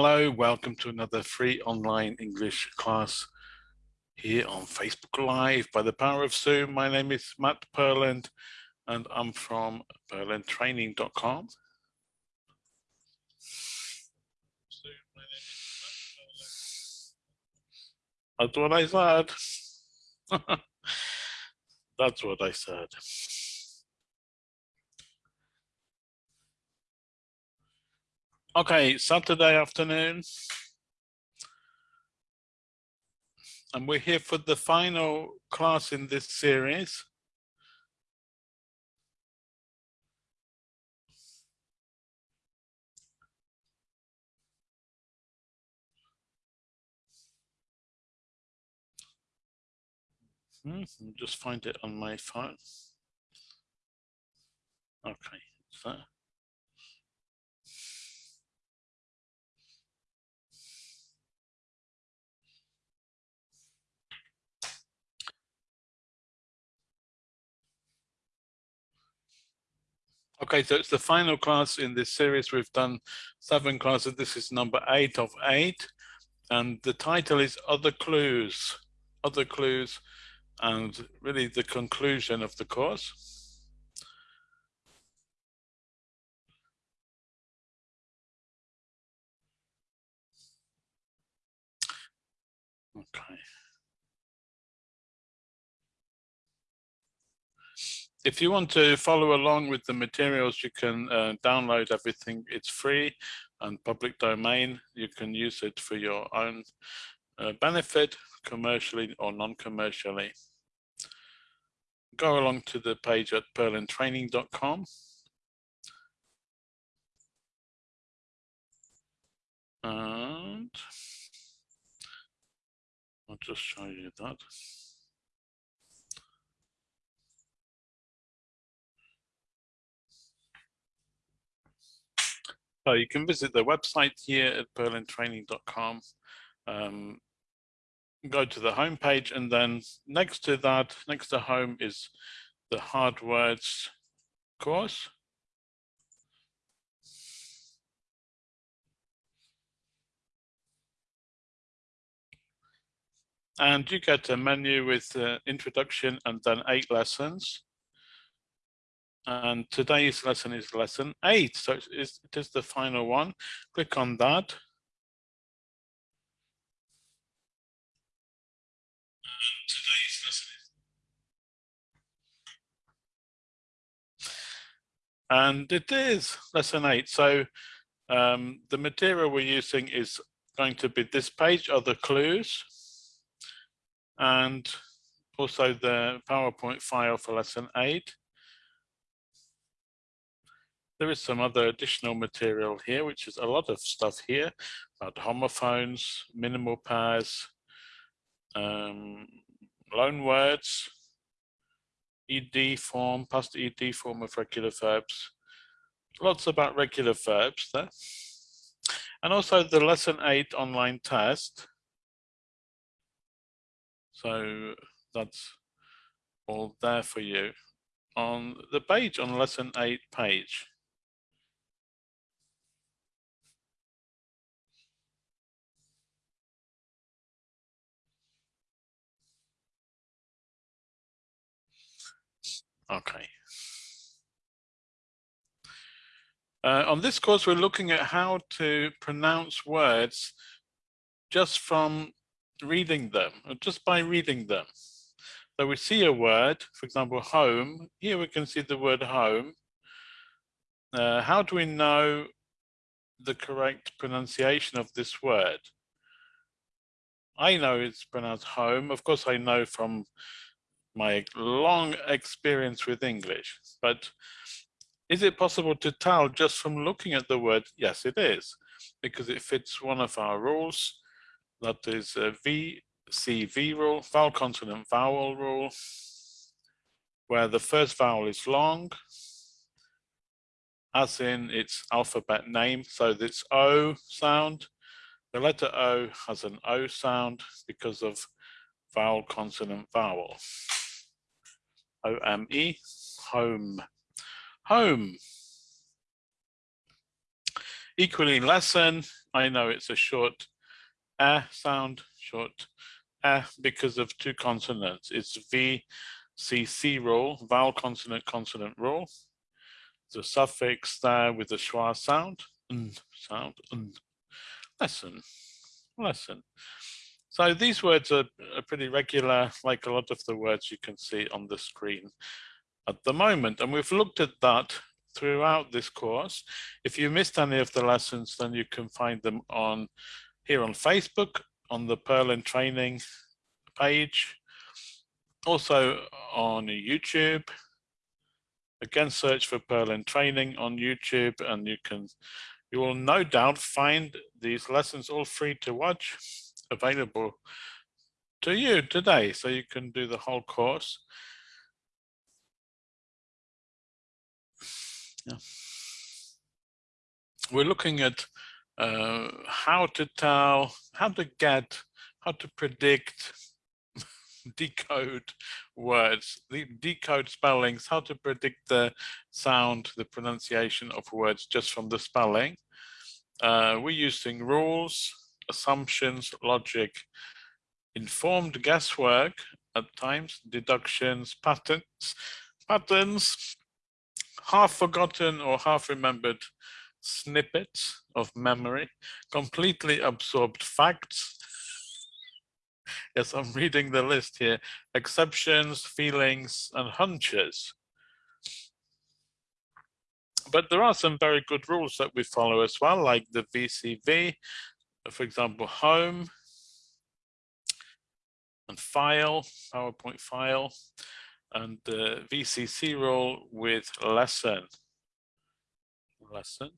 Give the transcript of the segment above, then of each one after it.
Hello, welcome to another free online English class here on Facebook Live by the power of Zoom. My name is Matt Purland and I'm from purlandtraining.com. That's what I said. That's what I said. Okay, Saturday afternoon. And we're here for the final class in this series. Hmm, just find it on my phone. Okay, so Okay, so it's the final class in this series. We've done seven classes. This is number eight of eight. And the title is Other Clues. Other Clues and really the conclusion of the course. Okay. If you want to follow along with the materials, you can uh, download everything. It's free and public domain. You can use it for your own uh, benefit, commercially or non-commercially. Go along to the page at purlandtraining.com. And I'll just show you that. So you can visit the website here at purlandtraining.com. Um, go to the home page and then next to that, next to home is the hard words course. And you get a menu with uh, introduction and then eight lessons. And today's lesson is lesson eight. So it is, it is the final one. Click on that. And today's lesson is. And it is lesson eight. So um, the material we're using is going to be this page are the clues and also the PowerPoint file for lesson eight. There is some other additional material here, which is a lot of stuff here about homophones, minimal pairs, um, loan words, ed form, past ed form of regular verbs. Lots about regular verbs there. And also the lesson eight online test. So that's all there for you on the page on lesson eight page. Okay. Uh, on this course, we're looking at how to pronounce words just from reading them, or just by reading them. So we see a word, for example, home. Here we can see the word home. Uh, how do we know the correct pronunciation of this word? I know it's pronounced home. Of course, I know from my long experience with English, but is it possible to tell just from looking at the word? Yes, it is, because it fits one of our rules. That is a VCV rule, vowel consonant vowel rule, where the first vowel is long, as in its alphabet name. So this O sound, the letter O has an O sound because of vowel consonant vowel. O-M-E, home. Home. Equally lesson, I know it's a short eh sound, short eh because of two consonants. It's VCC rule, vowel consonant consonant rule. The suffix there with the schwa sound, and sound, and lesson, lesson. So these words are, are pretty regular, like a lot of the words you can see on the screen at the moment. And we've looked at that throughout this course. If you missed any of the lessons, then you can find them on here on Facebook, on the Purland training page, also on YouTube. Again, search for Purland training on YouTube and you can, you will no doubt find these lessons all free to watch available to you today. So you can do the whole course. Yeah. We're looking at uh, how to tell, how to get, how to predict, decode words, decode spellings, how to predict the sound, the pronunciation of words just from the spelling. Uh, we're using rules, assumptions, logic, informed guesswork at times, deductions, patterns, patterns, half forgotten or half remembered snippets of memory, completely absorbed facts. yes, I'm reading the list here. Exceptions, feelings, and hunches. But there are some very good rules that we follow as well, like the VCV, for example, home and file, PowerPoint file, and the VCC rule with lesson. Lesson.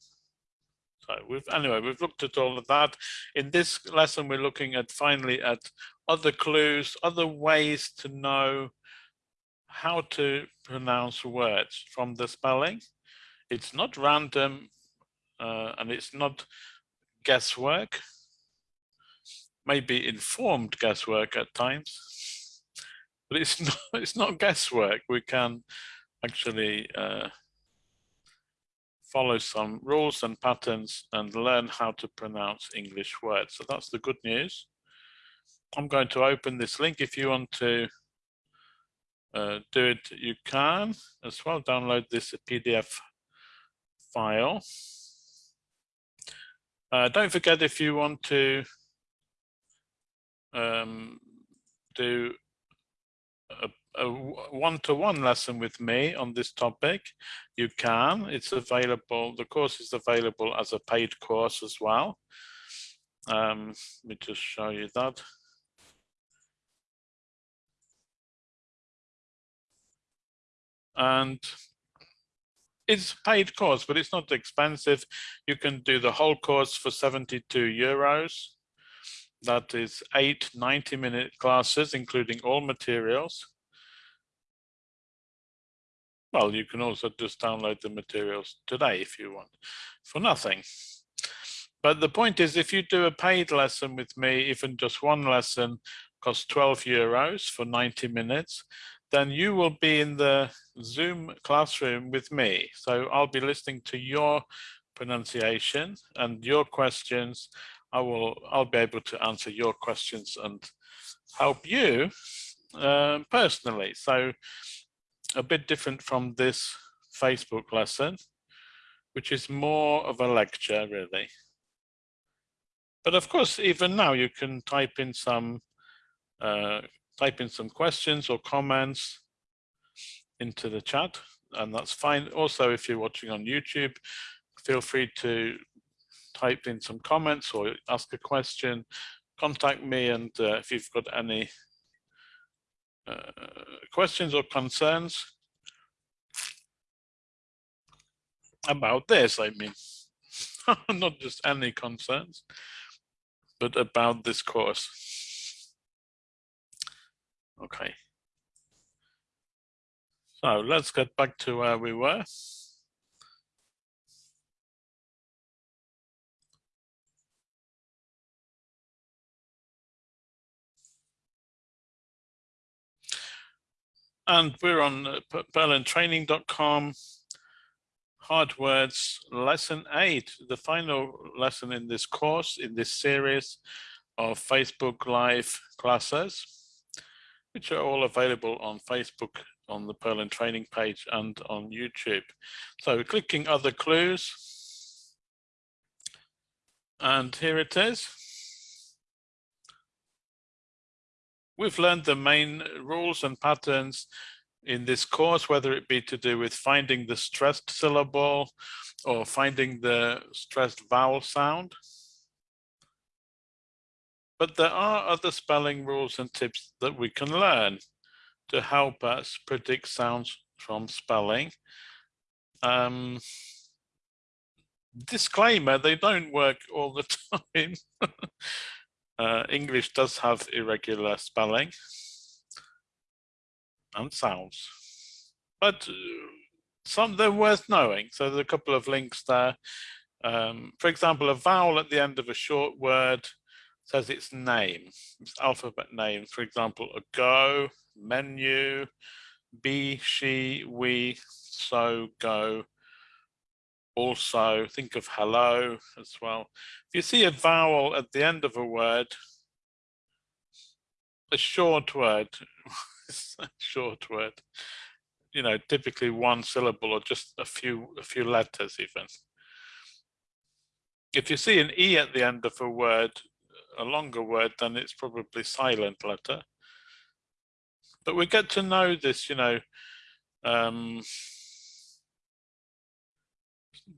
So we've anyway, we've looked at all of that. In this lesson, we're looking at finally at other clues, other ways to know how to pronounce words from the spelling. It's not random uh, and it's not guesswork maybe informed guesswork at times, but it's not, it's not guesswork. We can actually uh, follow some rules and patterns and learn how to pronounce English words. So that's the good news. I'm going to open this link. If you want to uh, do it, you can as well. Download this PDF file. Uh, don't forget if you want to um, do a one-to-one -one lesson with me on this topic, you can. It's available, the course is available as a paid course as well. Um, let me just show you that. And it's a paid course, but it's not expensive. You can do the whole course for 72 euros. That is eight 90 minute classes, including all materials. Well, you can also just download the materials today if you want for nothing. But the point is, if you do a paid lesson with me, even just one lesson costs 12 euros for 90 minutes, then you will be in the Zoom classroom with me. So I'll be listening to your pronunciation and your questions I will I'll be able to answer your questions and help you um, personally. So a bit different from this Facebook lesson, which is more of a lecture really. But of course, even now you can type in some uh, type in some questions or comments into the chat, and that's fine. Also, if you're watching on YouTube, feel free to type in some comments or ask a question, contact me. And uh, if you've got any uh, questions or concerns about this, I mean, not just any concerns, but about this course. Okay. So let's get back to where we were. And we're on uh, purlandtraining.com Hard Words Lesson 8, the final lesson in this course, in this series of Facebook Live classes, which are all available on Facebook on the Purland training page and on YouTube. So clicking other clues. And here it is. We've learned the main rules and patterns in this course, whether it be to do with finding the stressed syllable or finding the stressed vowel sound. But there are other spelling rules and tips that we can learn to help us predict sounds from spelling. Um, disclaimer, they don't work all the time. Uh, English does have irregular spelling and sounds. But uh, some they're worth knowing. So there's a couple of links there. Um, for example, a vowel at the end of a short word says its name, its alphabet name. For example, a go, menu, be, she, we, so, go, also, think of hello as well. If you see a vowel at the end of a word, a short word, a short word. You know, typically one syllable or just a few a few letters even. If you see an E at the end of a word, a longer word, then it's probably silent letter. But we get to know this, you know, um,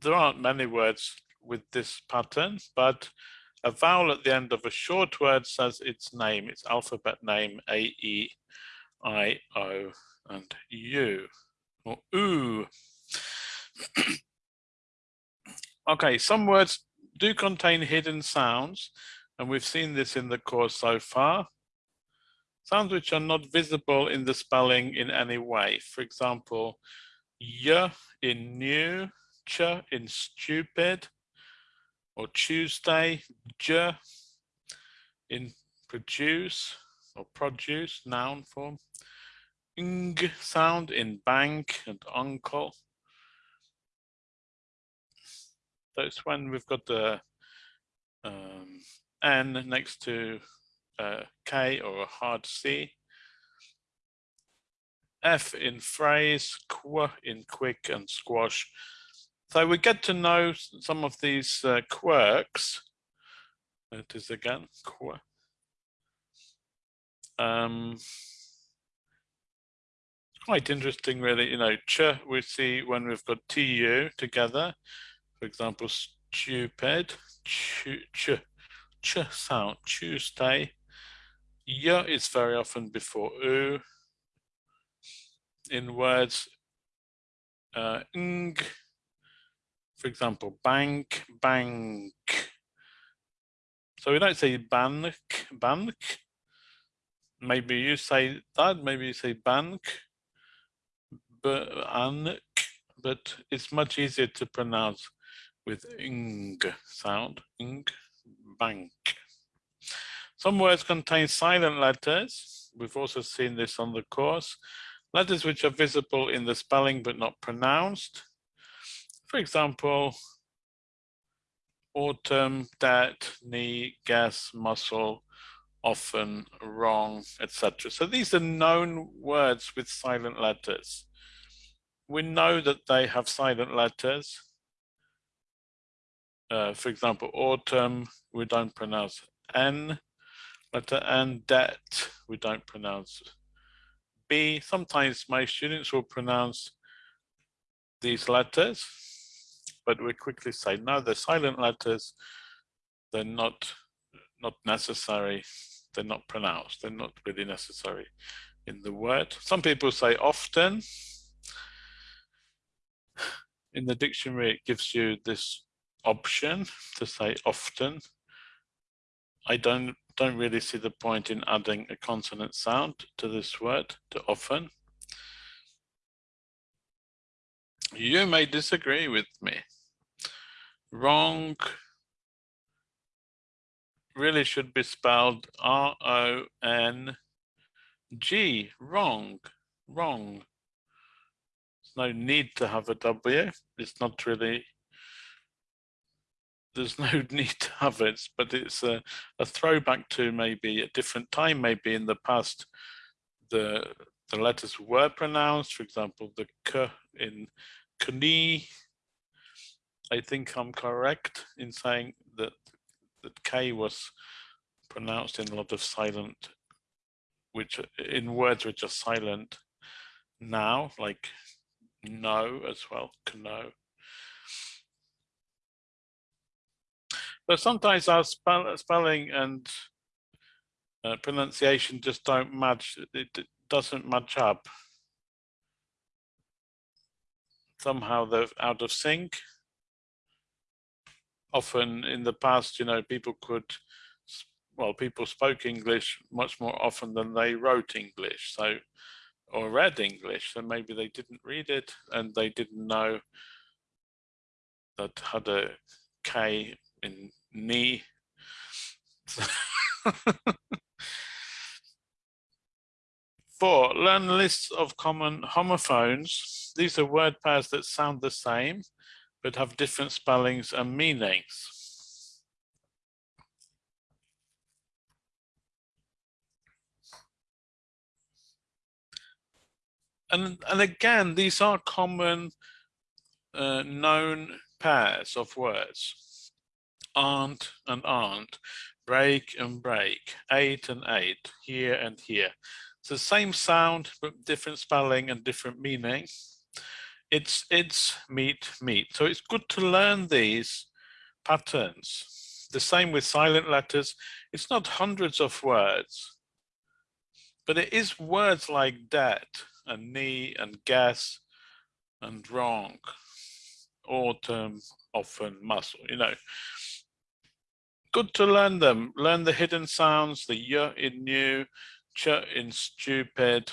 there aren't many words with this pattern, but a vowel at the end of a short word says its name, its alphabet name, A-E I, O, and U, or oo. okay, some words do contain hidden sounds, and we've seen this in the course so far. Sounds which are not visible in the spelling in any way. For example, y in new, ch in stupid, or Tuesday, j in produce, or produce, noun form ing sound in bank and uncle. That's when we've got the um, N next to uh, K or a hard C. F in phrase, qu in quick and squash. So we get to know some of these uh, quirks. It is again, qu. Um, quite interesting really, you know, ch we see when we've got tu together, for example, stupid, ch, ch, ch sound, Tuesday. Y is very often before u. In words, uh, ng, for example, bank, bank. So we don't say bank, bank. Maybe you say that, maybe you say bank but it's much easier to pronounce with ing sound, ing, bank. Some words contain silent letters. We've also seen this on the course. Letters which are visible in the spelling but not pronounced. For example, autumn, dat, knee, gas, muscle, often, wrong, etc. So these are known words with silent letters we know that they have silent letters. Uh, for example, autumn, we don't pronounce N, letter N, debt, we don't pronounce B. Sometimes my students will pronounce these letters, but we quickly say, no, they're silent letters, they're not, not necessary, they're not pronounced, they're not really necessary in the word. Some people say often, in the dictionary, it gives you this option to say often. I don't don't really see the point in adding a consonant sound to this word, to often. You may disagree with me. Wrong really should be spelled R-O-N-G, wrong, wrong. There's no need to have a W. It's not really, there's no need to have it, but it's a, a throwback to maybe a different time, maybe in the past, the, the letters were pronounced, for example, the K in Kni. I think I'm correct in saying that, that K was pronounced in a lot of silent, which in words which are silent now, like no as well, no. But sometimes our spell, spelling and uh, pronunciation just don't match, it doesn't match up. Somehow they're out of sync. Often in the past, you know, people could, well, people spoke English much more often than they wrote English. So or read English, so maybe they didn't read it and they didn't know that had a K in knee. Four, learn lists of common homophones. These are word pairs that sound the same, but have different spellings and meanings. and and again, these are common uh, known pairs of words. Aunt and aunt, break and break, eight and eight, here and here. It's the same sound, but different spelling and different meaning. It's it's meat, meat. So it's good to learn these patterns. The same with silent letters. It's not hundreds of words, but it is words like that and knee and gas and wrong autumn often muscle you know good to learn them learn the hidden sounds the y in new ch in stupid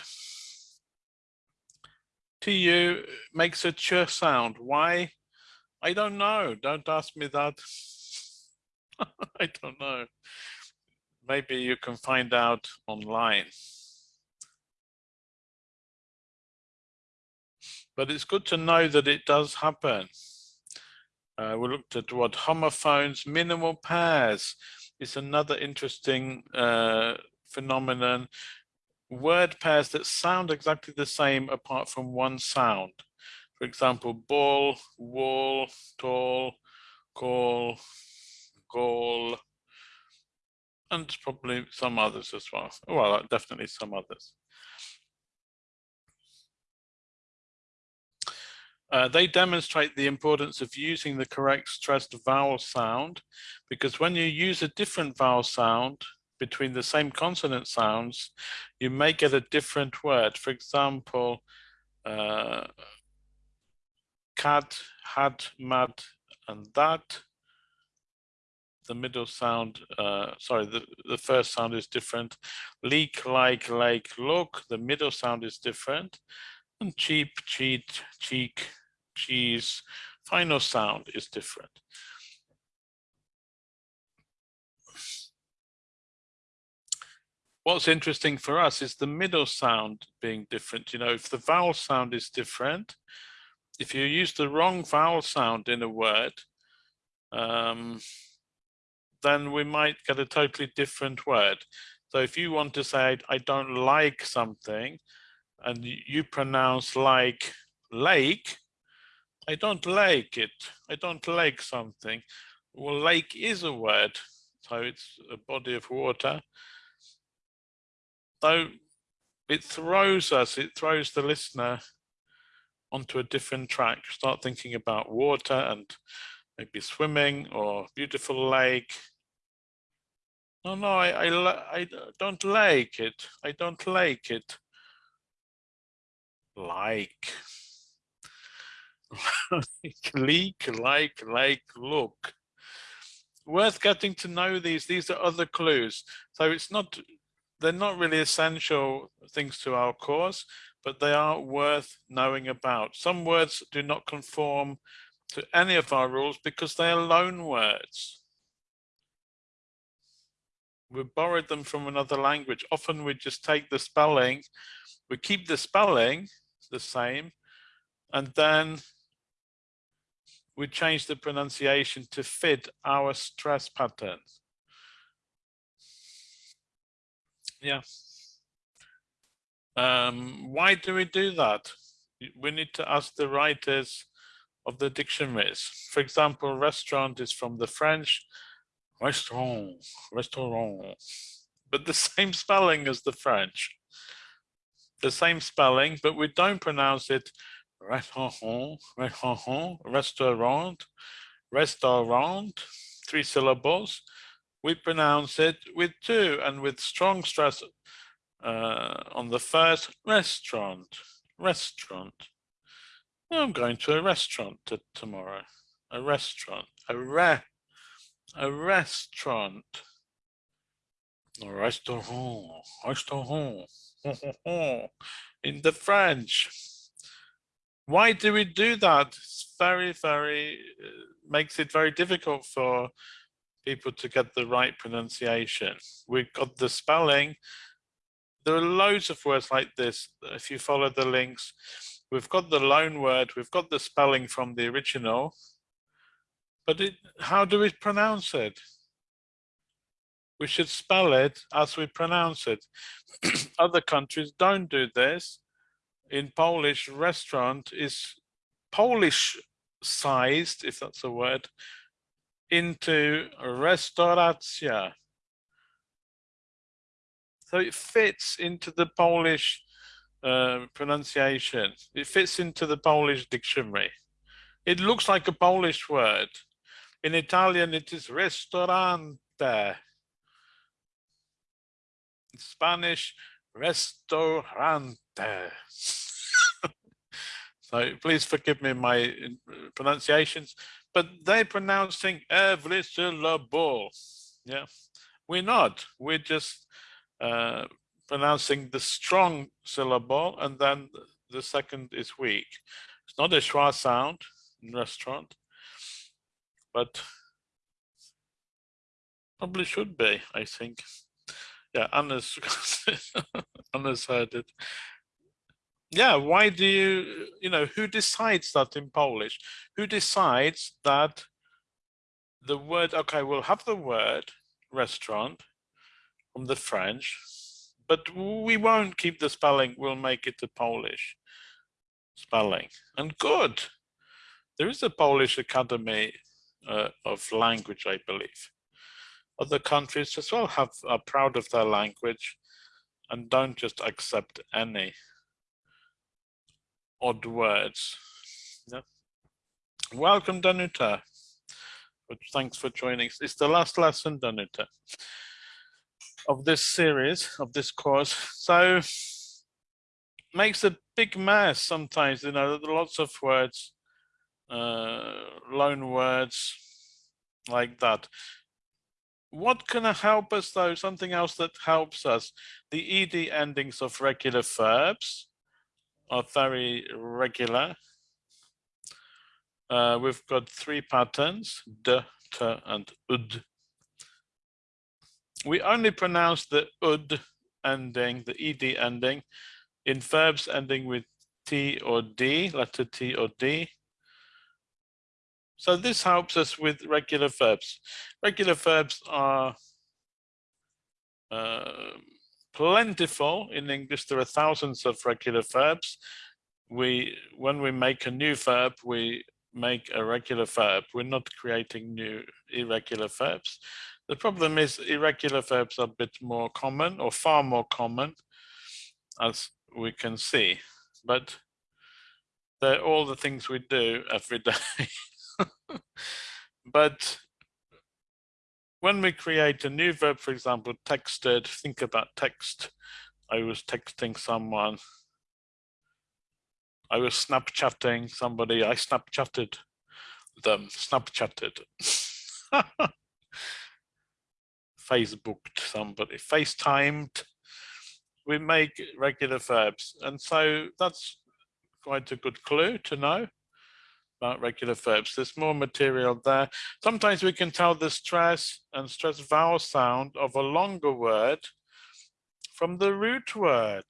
tu makes a ch sound. Why? I don't know. Don't ask me that. I don't know. Maybe you can find out online. But it's good to know that it does happen. Uh, we looked at what homophones, minimal pairs is another interesting uh, phenomenon. Word pairs that sound exactly the same apart from one sound. For example, ball, wall, tall, call, goal, and probably some others as well. Well, definitely some others. Uh, they demonstrate the importance of using the correct stressed vowel sound because when you use a different vowel sound between the same consonant sounds, you may get a different word. For example, uh, cat, hat, mad, and that. The middle sound, uh, sorry, the, the first sound is different. Leak, like, like, look, the middle sound is different. And cheap, cheat, cheek, cheese, final sound is different. What's interesting for us is the middle sound being different. You know, if the vowel sound is different, if you use the wrong vowel sound in a word, um, then we might get a totally different word. So if you want to say, I don't like something, and you pronounce like lake, I don't like it. I don't like something. Well, lake is a word, so it's a body of water. So it throws us, it throws the listener onto a different track. Start thinking about water and maybe swimming or beautiful lake. No, no, I, I, I don't like it. I don't like it. Like. leak, like, like, look. Worth getting to know these. These are other clues. So it's not, they're not really essential things to our course, but they are worth knowing about. Some words do not conform to any of our rules because they are loan words. We borrowed them from another language. Often we just take the spelling, we keep the spelling the same, and then we change the pronunciation to fit our stress pattern. Yeah. Um, why do we do that? We need to ask the writers of the dictionaries. For example, restaurant is from the French restaurant, restaurant, but the same spelling as the French. The same spelling, but we don't pronounce it restaurant, restaurant, restaurant, restaurant, three syllables. We pronounce it with two and with strong stress uh, on the first restaurant, restaurant. I'm going to a restaurant tomorrow. A restaurant, a re, a restaurant. A restaurant, restaurant, in the French. Why do we do that? It's very, very, uh, makes it very difficult for people to get the right pronunciation. We've got the spelling. There are loads of words like this. If you follow the links, we've got the loan word, we've got the spelling from the original, but it, how do we pronounce it? We should spell it as we pronounce it. Other countries don't do this in Polish restaurant is Polish sized, if that's a word, into restauracja. So it fits into the Polish uh, pronunciation. It fits into the Polish dictionary. It looks like a Polish word. In Italian, it is ristorante. In Spanish, restaurante. so please forgive me my uh, pronunciations, but they're pronouncing every syllable. Yeah, we're not. We're just uh, pronouncing the strong syllable and then the second is weak. It's not a schwa sound in restaurant, but probably should be, I think. Yeah, Anna's, Anna's heard it yeah why do you you know who decides that in polish? Who decides that the word okay we'll have the word restaurant from the french but we won't keep the spelling we'll make it a polish spelling. And good. There is a polish academy uh, of language i believe. Other countries as well have are proud of their language and don't just accept any odd words. Yeah. Welcome, Danuta. Thanks for joining. It's the last lesson, Danuta, of this series, of this course. So makes a big mess sometimes, you know, lots of words, uh, loan words like that. What can help us though? Something else that helps us, the ED endings of regular verbs are very regular. Uh, we've got three patterns, d, t, and ud. We only pronounce the ud ending, the ed ending, in verbs ending with t or d, letter t or d. So this helps us with regular verbs. Regular verbs are uh, plentiful in English. There are thousands of regular verbs. We, when we make a new verb, we make a regular verb. We're not creating new irregular verbs. The problem is irregular verbs are a bit more common or far more common as we can see, but they're all the things we do every day. but when we create a new verb, for example, texted, think about text. I was texting someone. I was Snapchatting somebody. I Snapchatted them, Snapchatted. Facebooked somebody, FaceTimed. We make regular verbs. And so that's quite a good clue to know about regular verbs. There's more material there. Sometimes we can tell the stress and stress vowel sound of a longer word from the root word.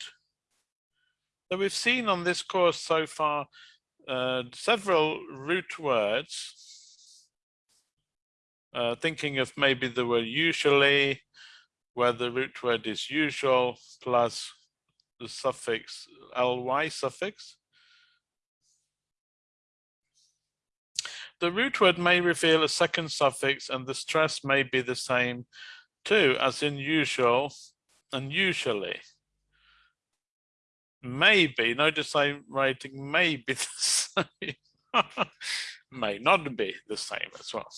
So we've seen on this course so far uh, several root words, uh, thinking of maybe the word usually, where the root word is usual plus the suffix ly suffix. The root word may reveal a second suffix and the stress may be the same too, as in usual and usually. Maybe, notice I'm writing may be the same. may not be the same as well.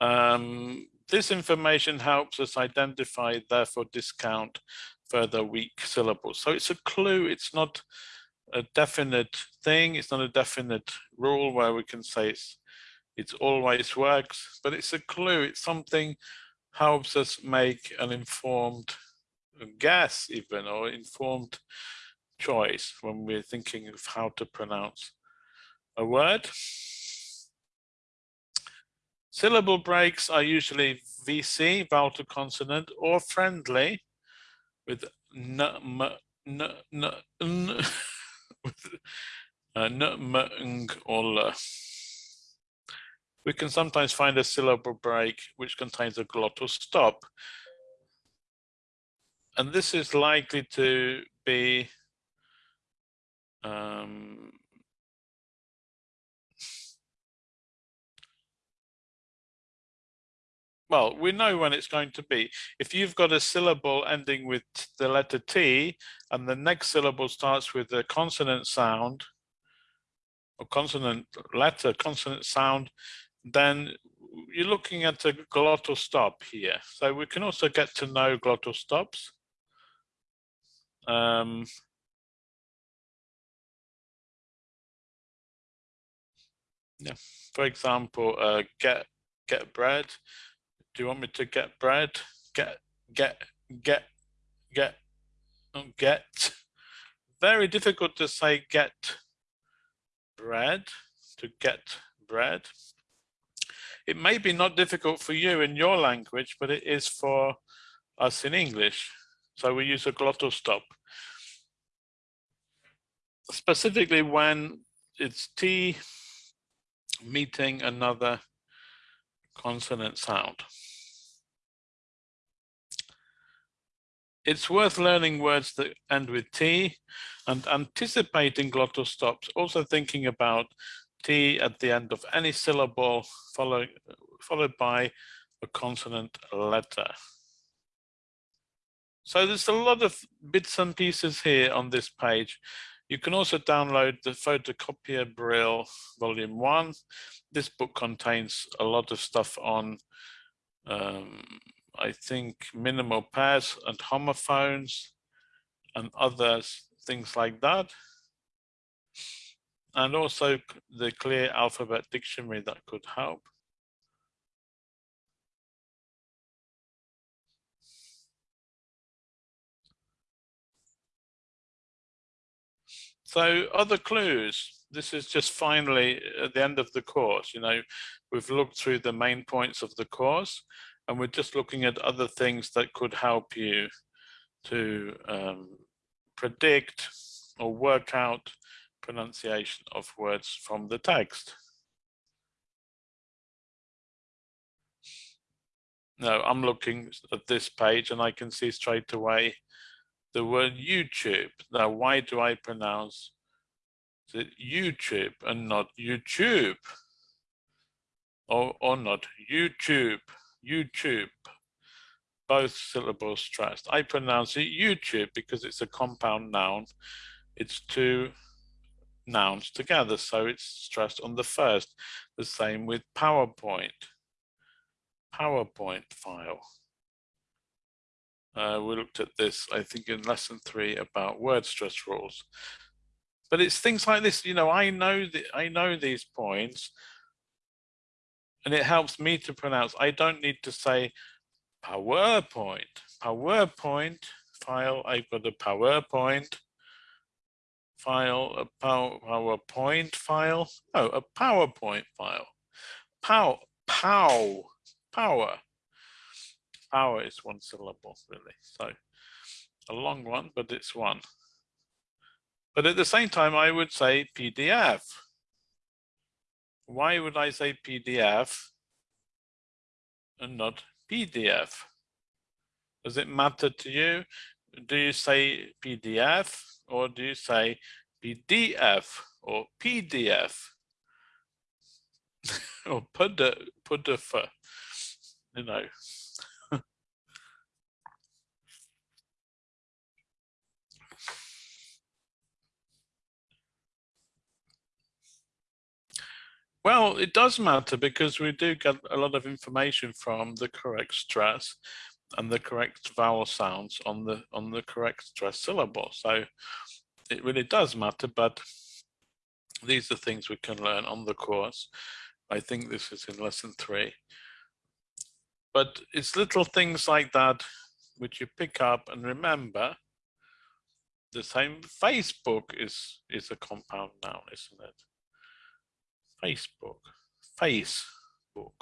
Um, this information helps us identify, therefore discount further weak syllables. So it's a clue, it's not a definite thing, it's not a definite rule where we can say it's, it always works, but it's a clue, it's something helps us make an informed guess even or informed choice when we're thinking of how to pronounce a word. Syllable breaks are usually VC, vowel to consonant, or friendly with n, with uh. We can sometimes find a syllable break which contains a glottal stop. And this is likely to be um, well, we know when it's going to be. If you've got a syllable ending with the letter T and the next syllable starts with a consonant sound or consonant letter, consonant sound, then you're looking at a glottal stop here. So we can also get to know glottal stops. Um, yeah, for example, uh, get get bread do you want me to get bread? Get, get, get, get, get. Very difficult to say get bread, to get bread. It may be not difficult for you in your language, but it is for us in English. So we use a glottal stop. Specifically when it's T meeting another consonant sound. It's worth learning words that end with T and anticipating glottal stops, also thinking about T at the end of any syllable followed, followed by a consonant letter. So there's a lot of bits and pieces here on this page. You can also download the Photocopier Brill Volume 1. This book contains a lot of stuff on, um, I think, minimal pairs and homophones and others, things like that. And also the Clear Alphabet Dictionary that could help. So other clues, this is just finally at the end of the course, you know, we've looked through the main points of the course and we're just looking at other things that could help you to um, predict or work out pronunciation of words from the text. Now I'm looking at this page and I can see straight away the word YouTube. Now, why do I pronounce it YouTube and not YouTube? Or, or not YouTube, YouTube. Both syllables stressed. I pronounce it YouTube because it's a compound noun. It's two nouns together, so it's stressed on the first. The same with PowerPoint. PowerPoint file. Uh, we looked at this, I think, in lesson three about word stress rules. But it's things like this, you know, I know that I know these points, and it helps me to pronounce. I don't need to say PowerPoint. PowerPoint file. I've got a PowerPoint file, a power, PowerPoint file. Oh, a PowerPoint file. Pow, pow, power power is one syllable really. So a long one, but it's one. But at the same time, I would say PDF. Why would I say PDF and not PDF? Does it matter to you? Do you say PDF or do you say PDF or PDF or PDF? You know. Well, it does matter because we do get a lot of information from the correct stress and the correct vowel sounds on the on the correct stress syllable. So it really does matter, but these are things we can learn on the course. I think this is in lesson three. But it's little things like that which you pick up and remember the same Facebook is is a compound noun, isn't it? Facebook, Facebook,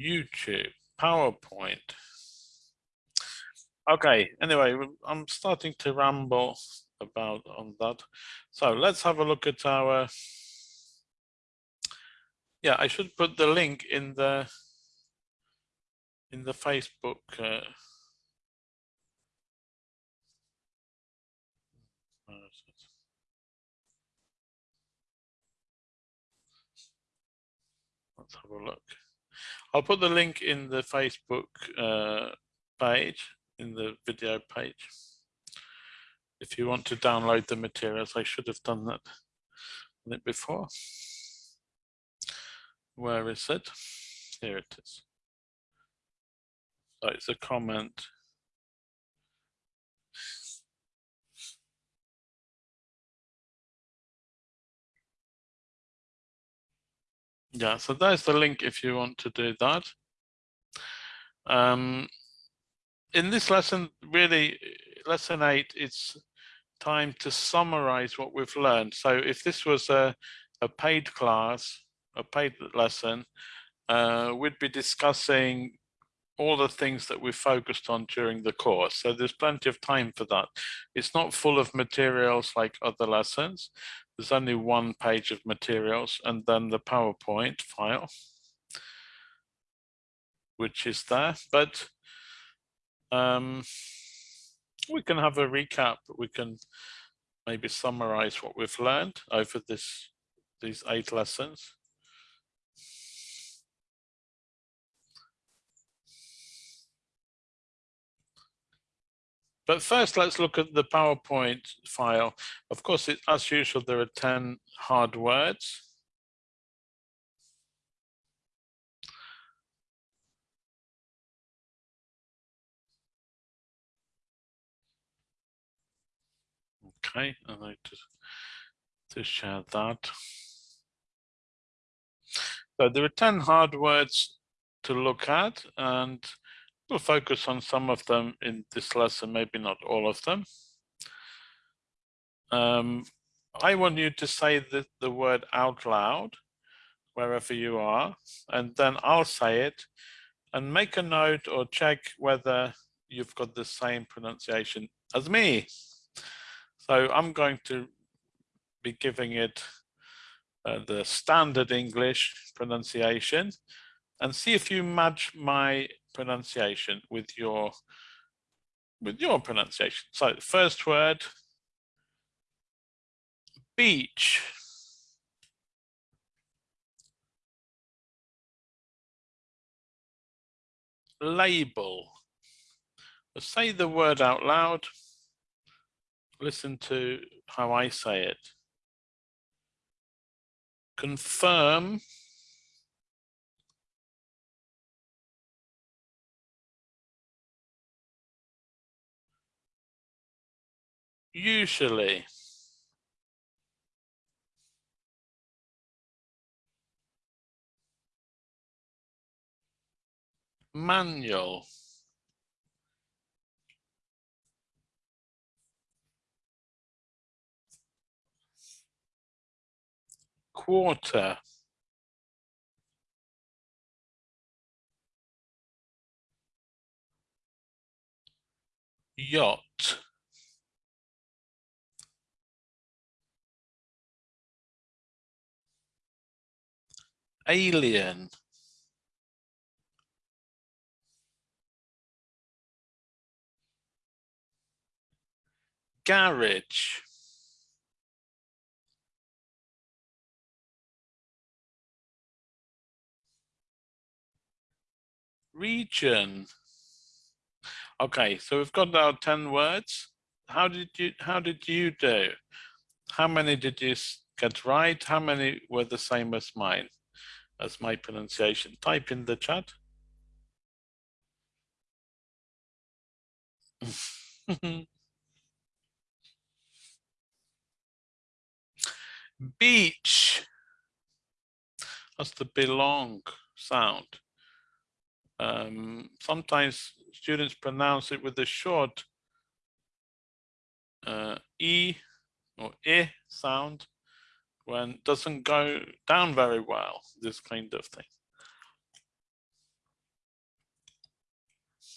YouTube, PowerPoint. Okay, anyway, I'm starting to ramble about on that. So let's have a look at our, yeah, I should put the link in the, in the Facebook uh, Let's have a look. I'll put the link in the Facebook uh, page, in the video page. If you want to download the materials, I should have done that before. Where is it? Here it is. So it's a comment Yeah, so there's the link if you want to do that. Um, in this lesson, really, lesson eight, it's time to summarize what we've learned. So if this was a, a paid class, a paid lesson, uh, we'd be discussing all the things that we focused on during the course. So there's plenty of time for that. It's not full of materials like other lessons. There's only one page of materials and then the PowerPoint file, which is there. But um, we can have a recap. We can maybe summarize what we've learned over this these eight lessons. But first, let's look at the PowerPoint file. Of course, it, as usual, there are 10 hard words. Okay, I'd like to, to share that. So there are 10 hard words to look at and We'll focus on some of them in this lesson, maybe not all of them. Um, I want you to say the, the word out loud, wherever you are, and then I'll say it and make a note or check whether you've got the same pronunciation as me. So I'm going to be giving it uh, the standard English pronunciation and see if you match my pronunciation with your with your pronunciation. So the first word, beach. Label. Say the word out loud. Listen to how I say it. Confirm. Usually. Manual. Quarter. Yacht. Alien. Garage. Region. Okay, so we've got our 10 words. How did you how did you do? How many did you get right? How many were the same as mine, as my pronunciation? Type in the chat. Beach. That's the belong sound. Um, sometimes students pronounce it with a short uh, E or E sound when doesn't go down very well, this kind of thing.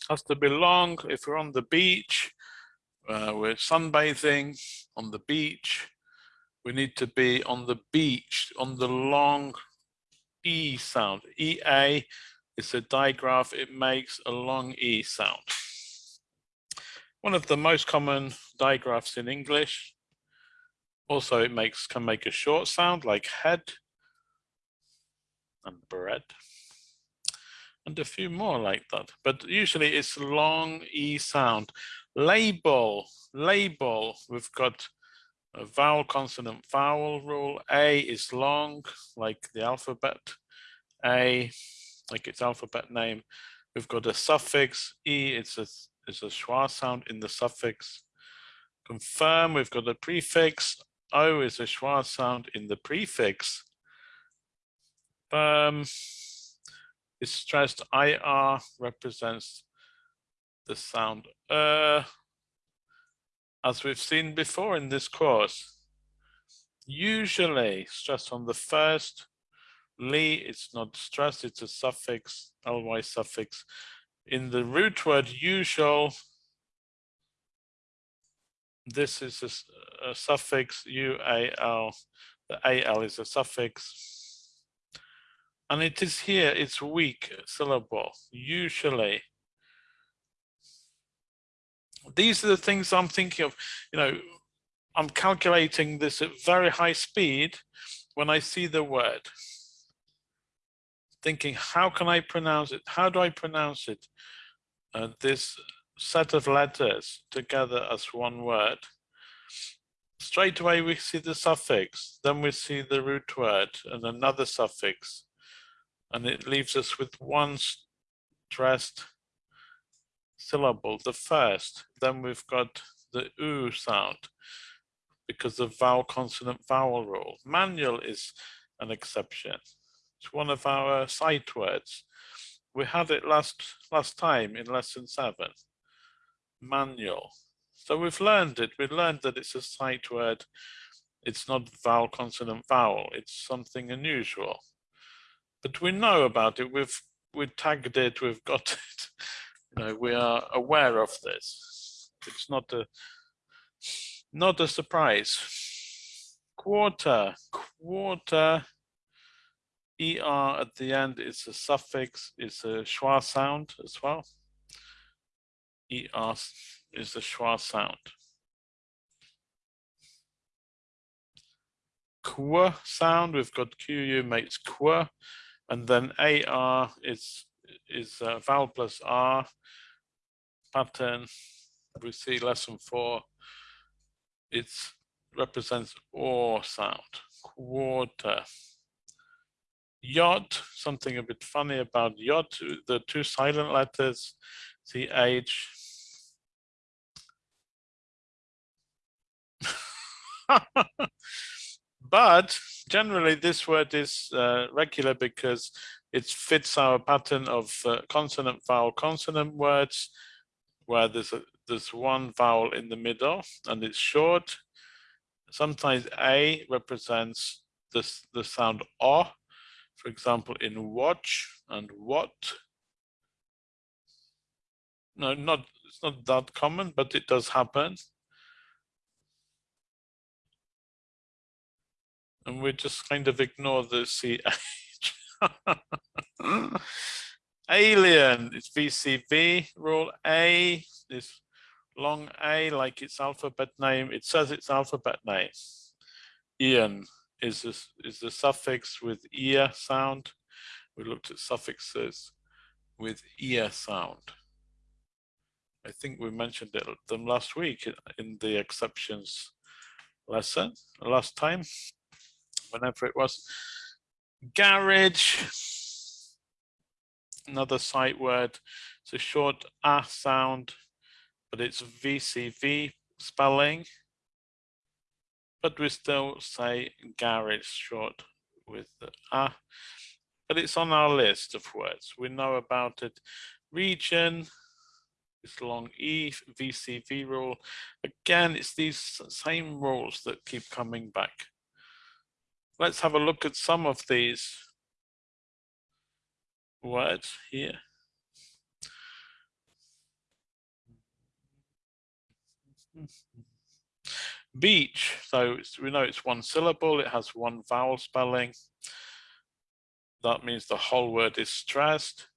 Has to be long if we're on the beach, uh, we're sunbathing on the beach, we need to be on the beach, on the long E sound. EA is a digraph, it makes a long E sound. One of the most common digraphs in English. Also, it makes can make a short sound like head and bread and a few more like that. But usually it's long E sound. Label, label, we've got a vowel consonant vowel rule. A is long, like the alphabet. A, like its alphabet name. We've got a suffix. E, it's a, it's a schwa sound in the suffix. Confirm, we've got a prefix. O is a schwa sound in the prefix. Um, it's stressed IR represents the sound uh, as we've seen before in this course, usually stress on the first, li, it's not stressed, it's a suffix, ly suffix. In the root word usual, this is a, a suffix, ual, the al is a suffix. And it is here, it's weak syllable, usually these are the things I'm thinking of, you know, I'm calculating this at very high speed when I see the word. Thinking, how can I pronounce it? How do I pronounce it? Uh, this set of letters together as one word. Straight away we see the suffix, then we see the root word and another suffix. And it leaves us with one stressed syllable, the first, then we've got the oo sound because of vowel consonant vowel rule. Manual is an exception. It's one of our sight words. We had it last last time in lesson seven. Manual. So we've learned it. We've learned that it's a sight word. It's not vowel consonant vowel. It's something unusual. But we know about it. We've we tagged it. We've got it you know, we are aware of this. It's not a not a surprise. Quarter, quarter, er at the end is a suffix, is a schwa sound as well. Er is the schwa sound. Qu sound, we've got qu makes qu, and then ar is is uh, vowel plus r pattern. We see lesson four. It represents or sound. Quarter. Yacht, something a bit funny about yacht, the two silent letters, ch. but generally this word is uh, regular because it fits our pattern of uh, consonant vowel consonant words where there's a, there's one vowel in the middle and it's short. Sometimes A represents this the sound O, for example, in watch and what. No, not it's not that common, but it does happen. And we just kind of ignore the CH. Alien, it's VCV, rule A, this long A like its alphabet name. It says its alphabet name. Ian is, this, is the suffix with ear sound. We looked at suffixes with ear sound. I think we mentioned it, them last week in the exceptions lesson, last time, whenever it was. Garage, another sight word. It's a short A sound, but it's VCV spelling. But we still say garage short with the A. But it's on our list of words. We know about it. Region, this long E, VCV rule. Again, it's these same rules that keep coming back. Let's have a look at some of these words here. Beach, so we know it's one syllable, it has one vowel spelling. That means the whole word is stressed.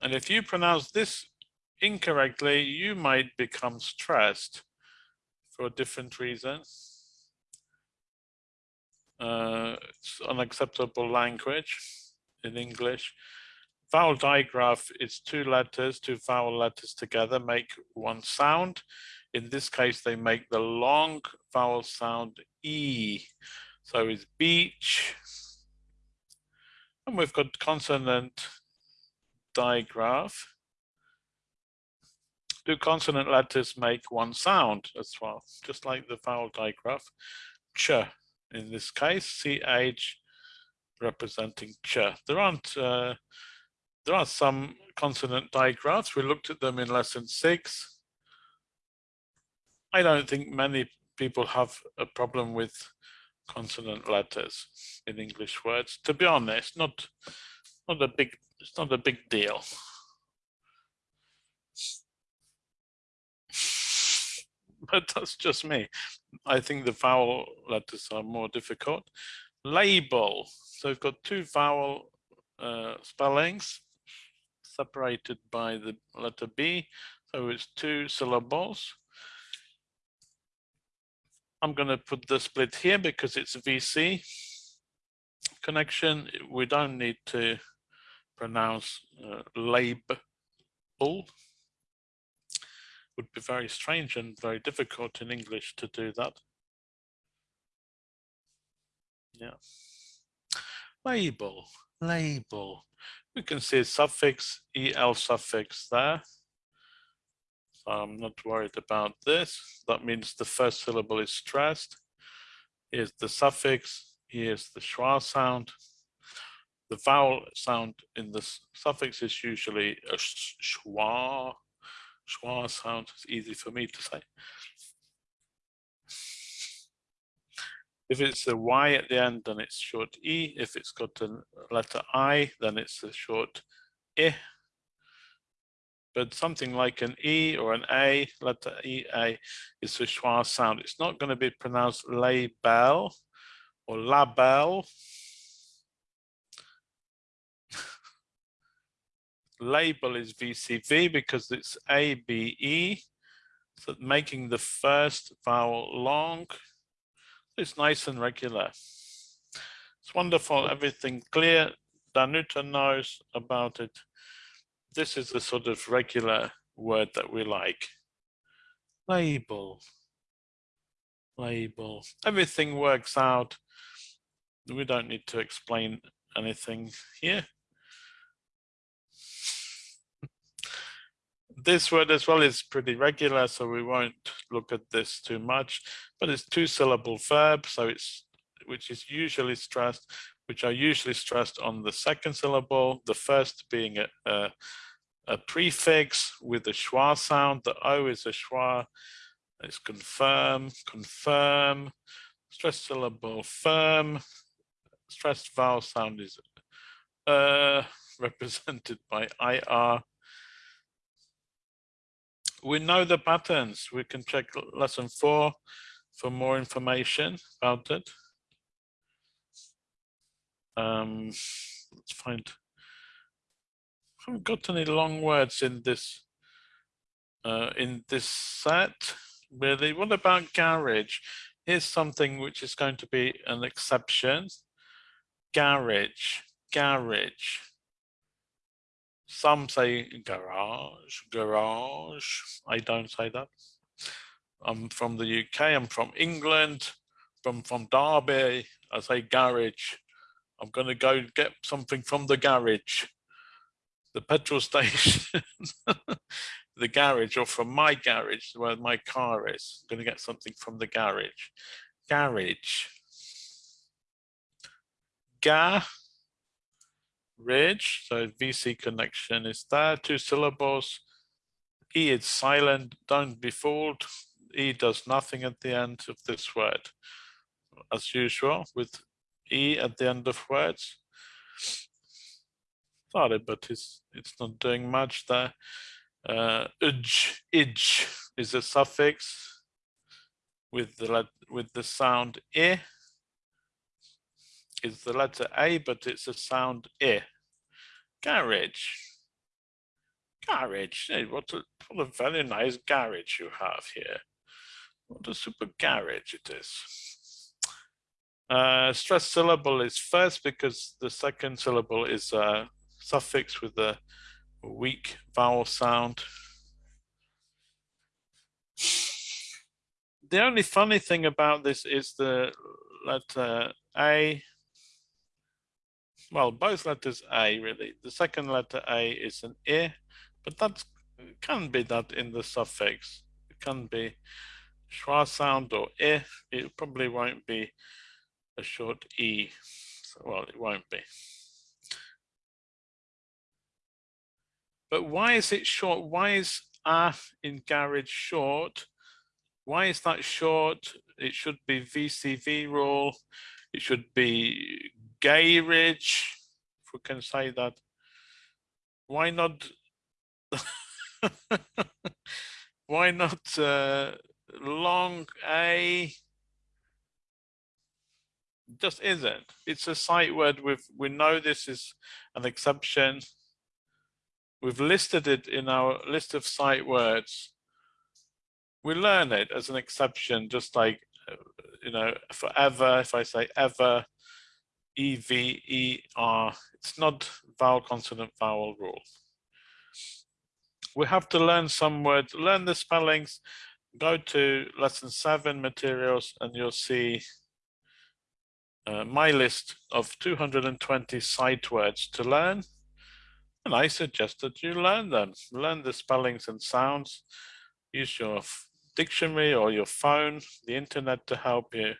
And if you pronounce this incorrectly, you might become stressed for a different reason. Uh, it's unacceptable language in English. Vowel digraph is two letters, two vowel letters together make one sound. In this case, they make the long vowel sound E. So it's beach. And we've got consonant digraph. Do consonant letters make one sound as well, just like the vowel digraph? Ch in this case, CH representing ch. There aren't, uh, there are some consonant digraphs. We looked at them in lesson six. I don't think many people have a problem with consonant letters in English words. To be honest, not not a big it's not a big deal. But that's just me. I think the vowel letters are more difficult. Label. So we've got two vowel uh, spellings separated by the letter B. So it's two syllables. I'm going to put the split here because it's a VC connection. We don't need to pronounce uh, label. Would be very strange and very difficult in English to do that. Yeah. Label, label. We can see suffix, el suffix there. So I'm not worried about this. That means the first syllable is stressed. Here's the suffix, here's the schwa sound. The vowel sound in the suffix is usually a schwa, schwa sound. It's easy for me to say. If it's a Y at the end, then it's short E. If it's got a letter I, then it's a short I but something like an E or an A, letter E, A is a schwa sound. It's not going to be pronounced label or label. Label is VCV because it's A, B, E. So making the first vowel long. It's nice and regular. It's wonderful, everything clear. Danuta knows about it this is the sort of regular word that we like. Label, label, everything works out. We don't need to explain anything here. This word as well is pretty regular, so we won't look at this too much, but it's two syllable verb, so it's which is usually stressed, which are usually stressed on the second syllable, the first being a, a a prefix with a schwa sound. The O is a schwa. It's confirm, confirm, stressed syllable firm. Stressed vowel sound is uh, represented by IR. We know the patterns. We can check lesson four for more information about it. Um, let's find, I haven't got any long words in this uh, in this set, really. What about garage? Here's something which is going to be an exception. Garage, garage. Some say garage, garage. I don't say that. I'm from the UK, I'm from England, from, from Derby. I say garage. I'm going to go get something from the garage, the petrol station, the garage, or from my garage where my car is. I'm going to get something from the garage. Garage. Ga ridge, so VC connection is there, two syllables. E is silent, don't be fooled. E does nothing at the end of this word. As usual, with E at the end of words. Sorry, but it's, it's not doing much there. Uh, ij, ij is a suffix with the, with the sound I is the letter A, but it's a sound I. Garage. Garage. Hey, what a, what a very nice garage you have here. What a super garage it is. Uh, stressed syllable is first because the second syllable is a suffix with a weak vowel sound. The only funny thing about this is the letter A well, both letters A really. The second letter A is an I, but that can be that in the suffix. It can be schwa sound or I. It probably won't be a short E. So, well, it won't be. But why is it short? Why is A in garage short? Why is that short? It should be VCV rule. It should be garage, if we can say that. Why not? why not uh, long A? Just isn't. It's a sight word. With we know this is an exception. We've listed it in our list of sight words. We learn it as an exception, just like uh, you know, forever. If I say ever, E V E R. It's not vowel consonant vowel rule. We have to learn some words, learn the spellings, go to lesson seven materials and you'll see uh, my list of 220 sight words to learn. And I suggest that you learn them, learn the spellings and sounds, use your dictionary or your phone, the internet to help you.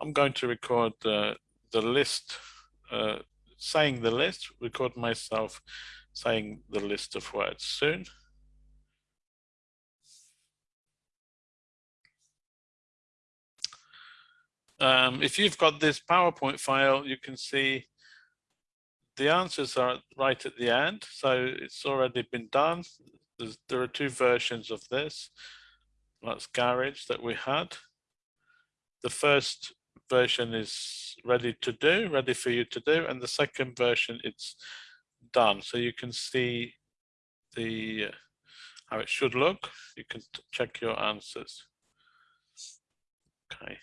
I'm going to record uh, the list, uh, saying the list, record myself saying the list of words soon. Um, if you've got this PowerPoint file, you can see the answers are right at the end. So it's already been done. There's, there are two versions of this. That's Garage that we had. The first version is ready to do, ready for you to do, and the second version it's done. So you can see the how it should look. You can check your answers. Okay.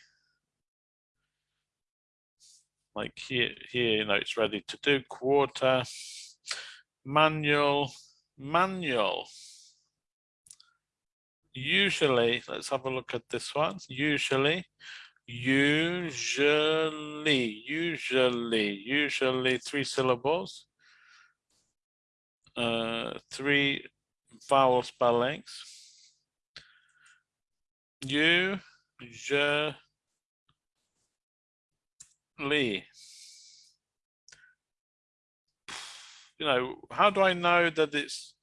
Like here, here, you know, it's ready to do quarter, manual, manual. Usually, let's have a look at this one. Usually, usually, usually, usually three syllables, uh, three vowel spellings. You, je, li. You know, how do I know that it's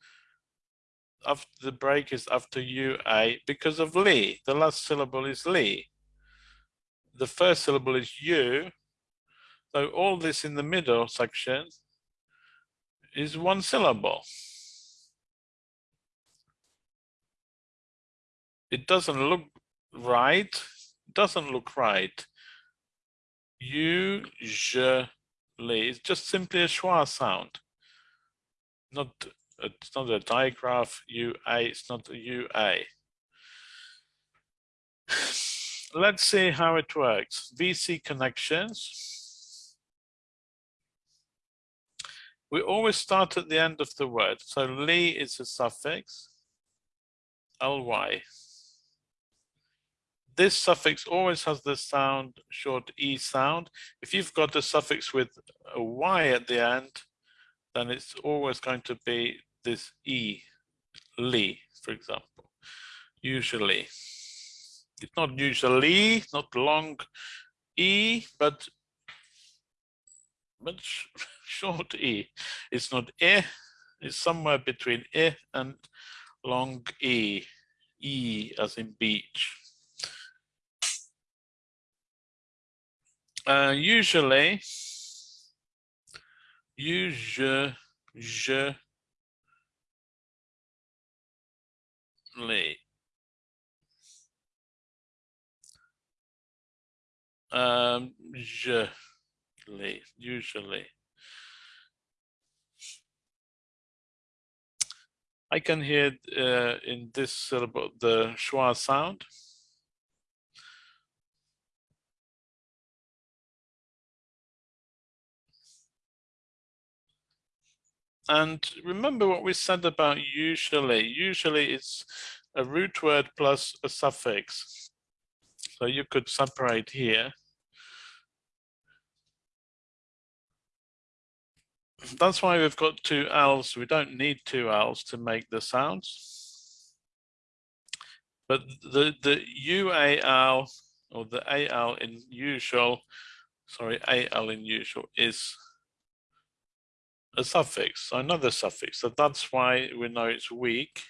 after the break is after you a because of li? The last syllable is li the first syllable is U. So all this in the middle section is one syllable. it doesn't look right. It doesn't look right. Usually, it's just simply a schwa sound. Not it's not a digraph UA, it's not a UA. Let's see how it works. VC connections. We always start at the end of the word. So li is a suffix, ly. This suffix always has the sound, short e sound. If you've got a suffix with a y at the end, then it's always going to be this e, li, for example, usually. It's not usually, not long e, but much short e. It's not e, it's somewhere between e and long e, e as in beach. Uh, usually, usually, um, usually, usually. I can hear uh, in this syllable the schwa sound. And remember what we said about usually. Usually it's a root word plus a suffix. So you could separate here. That's why we've got two L's. We don't need two L's to make the sounds. But the, the UAL or the AL in usual, sorry, AL in usual is a suffix, another suffix. So that's why we know it's weak.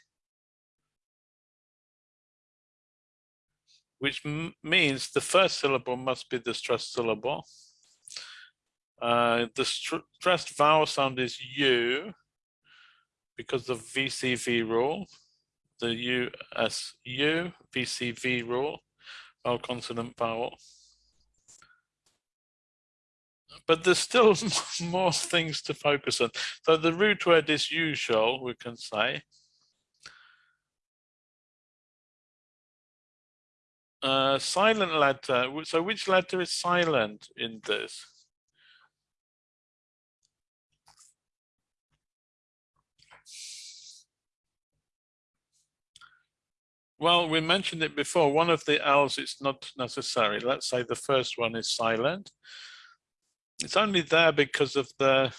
Which means the first syllable must be the stressed syllable. Uh, the stressed vowel sound is U because of VCV rule, the USU VCV rule, vowel consonant vowel but there's still more things to focus on. So the root word is usual, we can say. Uh, silent letter, so which letter is silent in this? Well, we mentioned it before, one of the L's it's not necessary. Let's say the first one is silent. It's only there because of the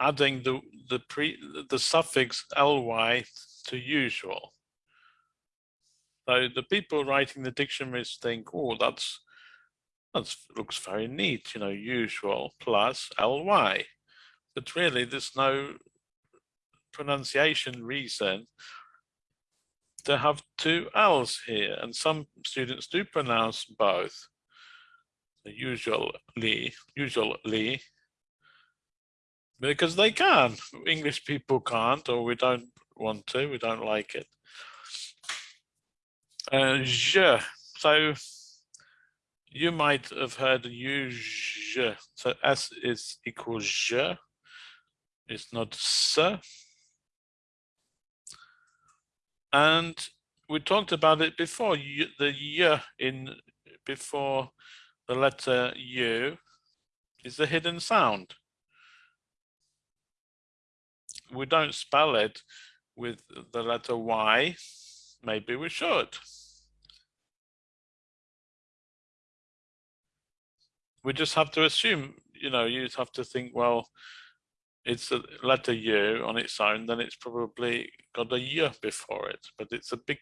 adding the the pre the suffix ly to usual. So the people writing the dictionaries think, oh, that's that looks very neat, you know, usual plus ly. But really, there's no pronunciation reason to have two L's here, and some students do pronounce both usually, usually, because they can. English people can't, or we don't want to, we don't like it. Uh, je, so you might have heard je, so S is equals je, it's not se. And we talked about it before, the y in before the letter U is a hidden sound. We don't spell it with the letter Y, maybe we should. We just have to assume, you know, you have to think, well, it's a letter U on its own, then it's probably got a U before it, but it's a big,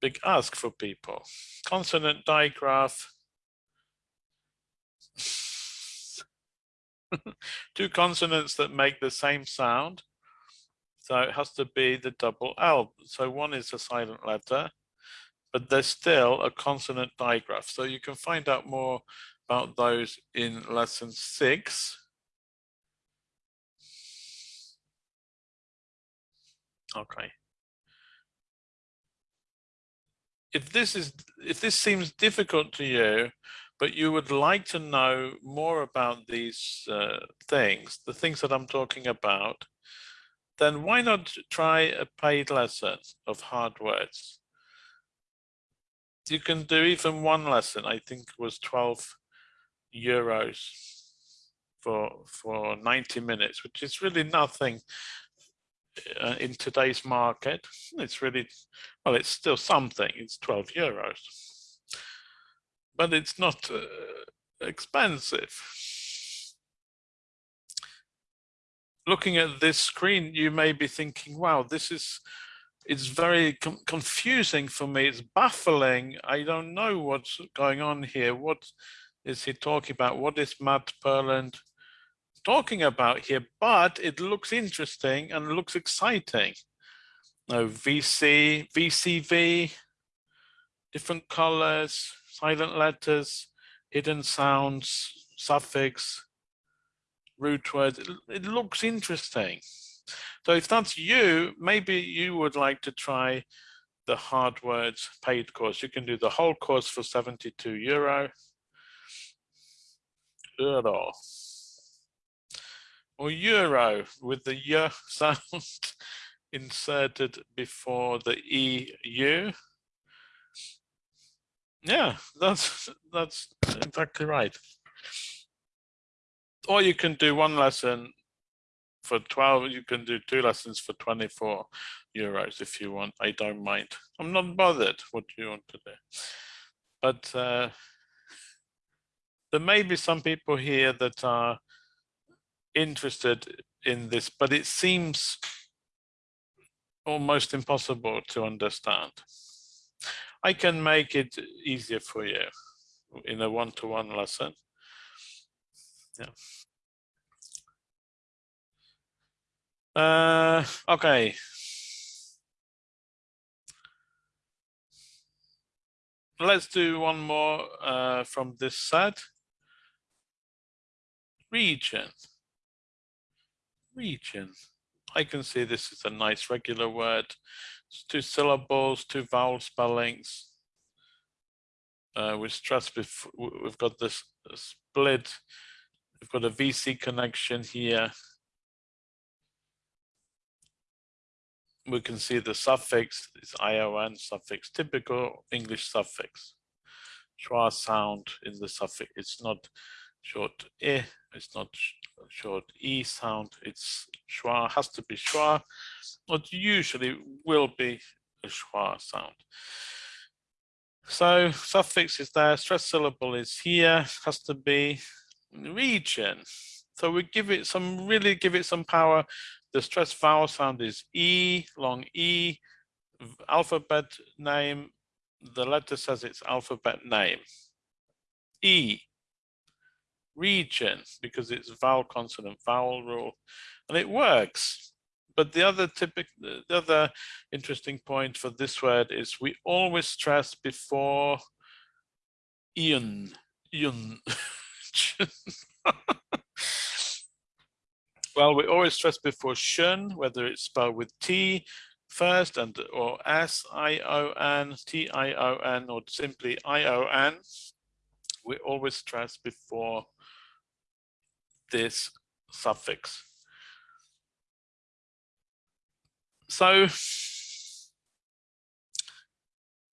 big ask for people. Consonant digraph, two consonants that make the same sound. So it has to be the double L. So one is a silent letter, but there's still a consonant digraph. So you can find out more about those in lesson six. Okay. if this is if this seems difficult to you, but you would like to know more about these uh, things, the things that I'm talking about, then why not try a paid lesson of hard words? You can do even one lesson, I think was 12 euros for for 90 minutes, which is really nothing uh, in today's market. It's really, well, it's still something, it's 12 euros, but it's not uh, expensive. Looking at this screen, you may be thinking, wow, this is, it's very com confusing for me. It's baffling. I don't know what's going on here. What is he talking about? What is Matt Purland talking about here? But it looks interesting and looks exciting. No VC, VCV, different colors, silent letters, hidden sounds, suffix, root words. It, it looks interesting. So if that's you, maybe you would like to try the hard words paid course. You can do the whole course for 72 euro. Euro. Or euro with the y sound inserted before the EU. Yeah, that's that's exactly right. Or you can do one lesson for 12, you can do two lessons for 24 euros if you want. I don't mind. I'm not bothered what you want to do. But uh, there may be some people here that are interested in this, but it seems almost impossible to understand. I can make it easier for you in a one-to-one -one lesson. Yeah. Uh, okay. Let's do one more uh, from this set. Region. Region. I can see this is a nice regular word. It's two syllables, two vowel spellings. Uh, with stress, we've got this split. We've got a VC connection here. we can see the suffix is ION suffix, typical English suffix. Schwa sound in the suffix. It's not short e, it's not short e sound. It's schwa, has to be schwa, but usually will be a schwa sound. So suffix is there, stress syllable is here, has to be region. So we give it some, really give it some power the stress vowel sound is E, long E, alphabet name, the letter says it's alphabet name. E, region, because it's vowel consonant vowel rule, and it works. But the other typical, the other interesting point for this word is we always stress before ion, ion. Well, we always stress before shun, whether it's spelled with T first and or S I O N, T I O N, or simply I O N. We always stress before this suffix. So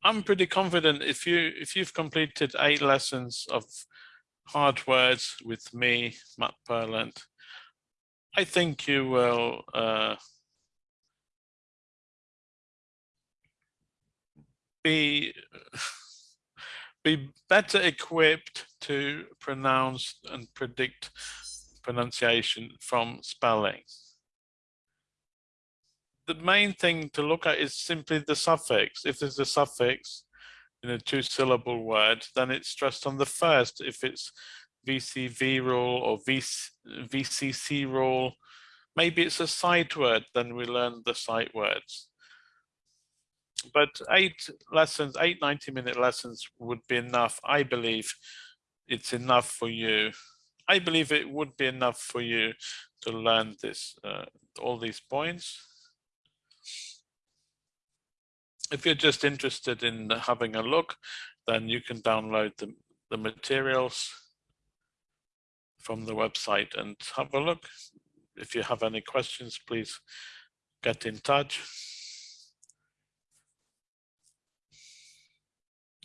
I'm pretty confident if you if you've completed eight lessons of hard words with me, Matt Purland, I think you will uh, be be better equipped to pronounce and predict pronunciation from spelling. The main thing to look at is simply the suffix. If there's a suffix in a two syllable word, then it's stressed on the first. If it's VCV rule or VCC rule. Maybe it's a sight word, then we learn the sight words. But eight lessons, eight 90 minute lessons would be enough. I believe it's enough for you. I believe it would be enough for you to learn this, uh, all these points. if you're just interested in having a look, then you can download the, the materials from the website and have a look. If you have any questions, please get in touch.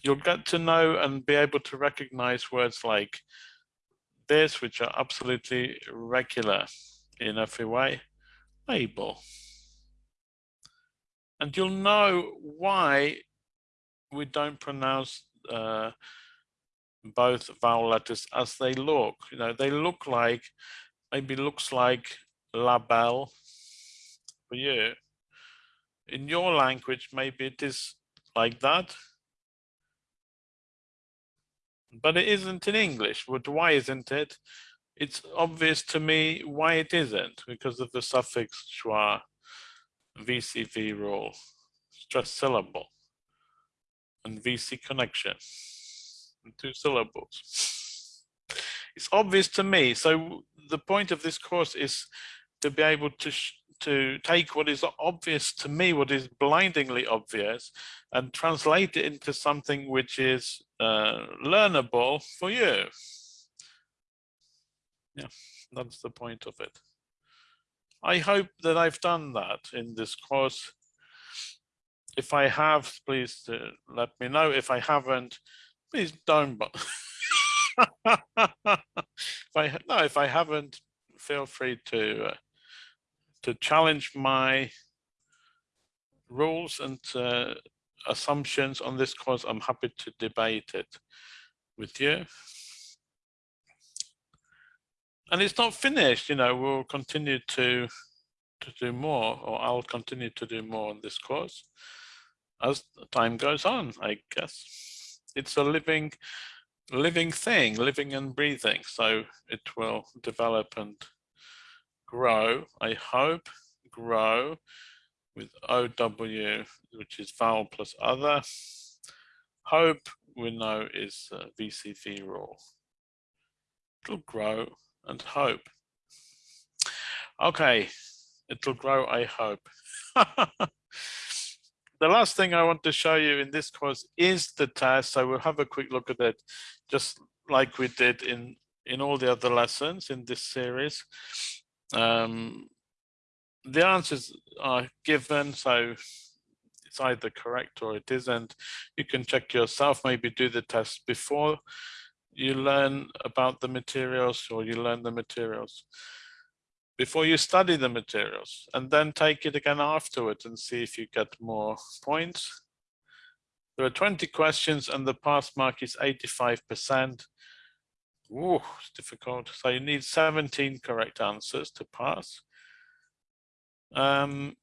You'll get to know and be able to recognize words like this, which are absolutely regular in every way, label. And you'll know why we don't pronounce uh, both vowel letters as they look. You know, they look like, maybe looks like label for you. In your language, maybe it is like that. But it isn't in English. But why isn't it? It's obvious to me why it isn't, because of the suffix schwa, VCV rule, stress syllable, and VC connection, and two syllables. It's obvious to me. So the point of this course is to be able to to take what is obvious to me, what is blindingly obvious, and translate it into something which is uh, learnable for you. Yeah, that's the point of it. I hope that I've done that in this course. If I have, please uh, let me know. If I haven't, please don't. But if I no, if I haven't, feel free to uh, to challenge my rules and uh, assumptions on this course. I'm happy to debate it with you. And it's not finished, you know, we'll continue to to do more, or I'll continue to do more on this course as time goes on, I guess. It's a living living thing, living and breathing. So it will develop and grow, I hope, grow with OW, which is vowel plus other. Hope we know is VCV rule. It'll grow and hope. Okay, it'll grow, I hope. the last thing I want to show you in this course is the test. So we'll have a quick look at it, just like we did in, in all the other lessons in this series. Um, the answers are given, so it's either correct or it isn't. You can check yourself, maybe do the test before you learn about the materials or you learn the materials before you study the materials and then take it again afterwards and see if you get more points. There are 20 questions and the pass mark is 85%. Ooh, it's difficult. So you need 17 correct answers to pass. Um,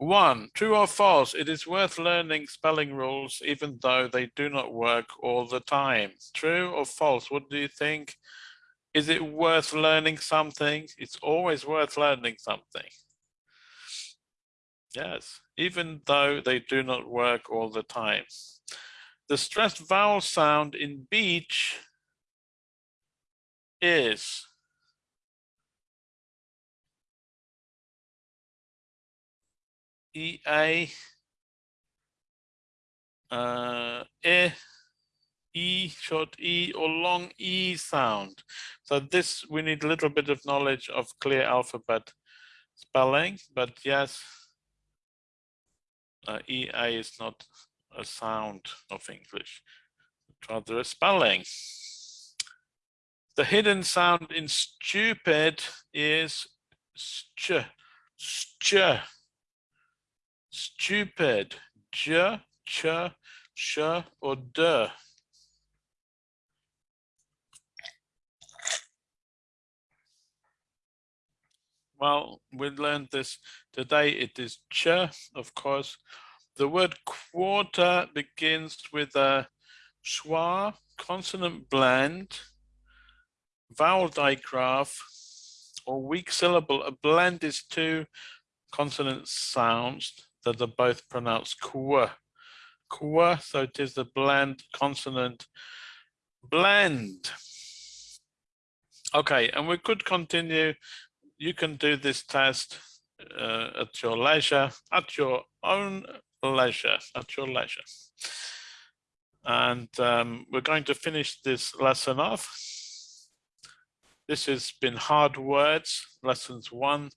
One, true or false, it is worth learning spelling rules even though they do not work all the time. True or false, what do you think? Is it worth learning something? It's always worth learning something. Yes, even though they do not work all the time. The stressed vowel sound in beach is EA, uh, E, short E, or long E sound. So this, we need a little bit of knowledge of clear alphabet spelling, but yes, uh, EA is not a sound of English, rather a spelling. The hidden sound in stupid is st, st stupid, j, ch, sh, or d. Well, we learned this today. It is ch, of course. The word quarter begins with a schwa consonant blend, vowel digraph, or weak syllable. A blend is two consonant sounds that are both pronounced kwa. Kwa, so it is the bland consonant blend. Okay, and we could continue. You can do this test uh, at your leisure, at your own leisure, at your leisure. And um, we're going to finish this lesson off. This has been hard words, lessons one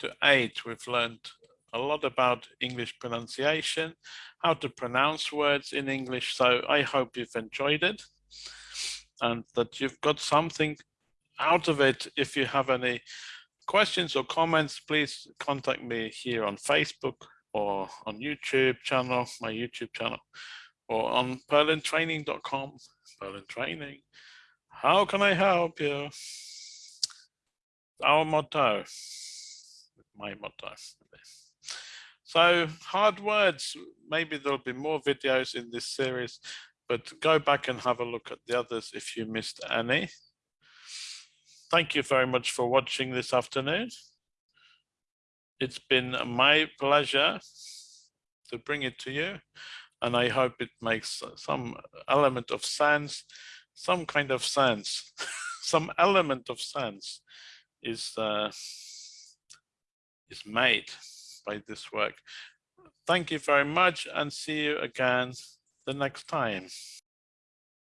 to eight. We've learned a lot about English pronunciation, how to pronounce words in English. So I hope you've enjoyed it and that you've got something out of it. If you have any questions or comments, please contact me here on Facebook or on YouTube channel, my YouTube channel, or on purlandtraining.com, Purland Training. How can I help you? Our motto, my motto. So hard words, maybe there'll be more videos in this series, but go back and have a look at the others if you missed any. Thank you very much for watching this afternoon. It's been my pleasure to bring it to you, and I hope it makes some element of sense, some kind of sense, some element of sense is uh, is made by this work. Thank you very much and see you again the next time.